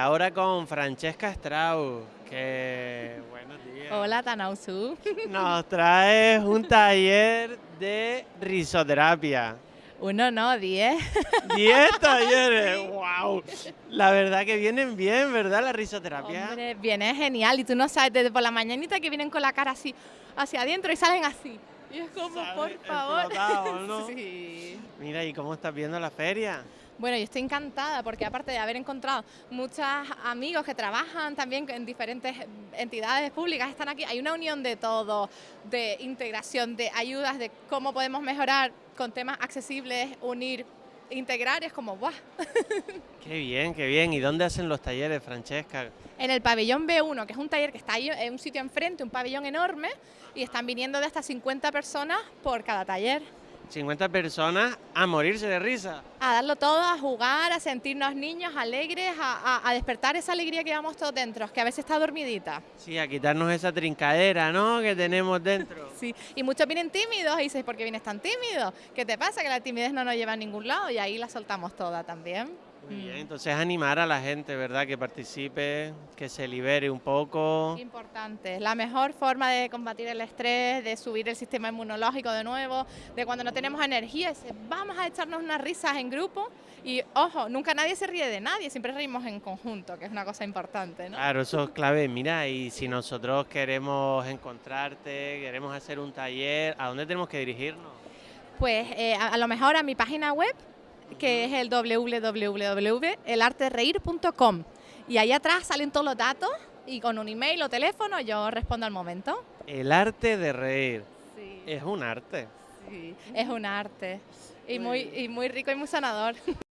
ahora con Francesca Strauss, que buenos días. Hola, Tanausu. Nos traes un taller de risoterapia. Uno no, diez. ¡Diez talleres! ¡Wow! La verdad que vienen bien, ¿verdad? La risoterapia. Hombre, viene genial y tú no sabes, desde por la mañanita que vienen con la cara así hacia adentro y salen así. Y es como, por favor. ¿no? Sí. Mira, ¿y cómo estás viendo la feria? Bueno, yo estoy encantada porque aparte de haber encontrado muchos amigos que trabajan también en diferentes entidades públicas, están aquí, hay una unión de todo, de integración, de ayudas, de cómo podemos mejorar con temas accesibles, unir, integrar, es como ¡guau! Qué bien, qué bien. ¿Y dónde hacen los talleres, Francesca? En el pabellón B1, que es un taller que está ahí en un sitio enfrente, un pabellón enorme, y están viniendo de hasta 50 personas por cada taller. 50 personas a morirse de risa. A darlo todo, a jugar, a sentirnos niños alegres, a, a- a despertar esa alegría que llevamos todos dentro, que a veces está dormidita. Sí, a quitarnos esa trincadera, ¿no? Que tenemos dentro. Sí, y muchos vienen tímidos y dices, ¿por qué vienes tan tímido? ¿Qué te pasa? Que la timidez no nos lleva a ningún lado y ahí la soltamos toda también. Muy bien, Mm. entonces animar a la gente, ¿verdad? Que participe, que se libere un poco. Importante, la mejor forma de combatir el estrés, de subir el sistema inmunológico de nuevo, de cuando no tenemos energía, es, vamos a echarnos unas risas en grupo y ojo, nunca nadie se ríe de nadie, siempre reímos en conjunto, que es una cosa importante, ¿no? Claro, eso es clave. Mira, y si nosotros queremos encontrarte, queremos hacer un taller, ¿a dónde tenemos que dirigirnos? Pues eh, a, a lo mejor a mi página web, que es el www.elartereír.com y ahí atrás salen todos los datos y con un email o teléfono yo respondo al momento. El arte de reír. Sí, Es un arte. sí, es un arte y muy, y muy rico y muy sanador.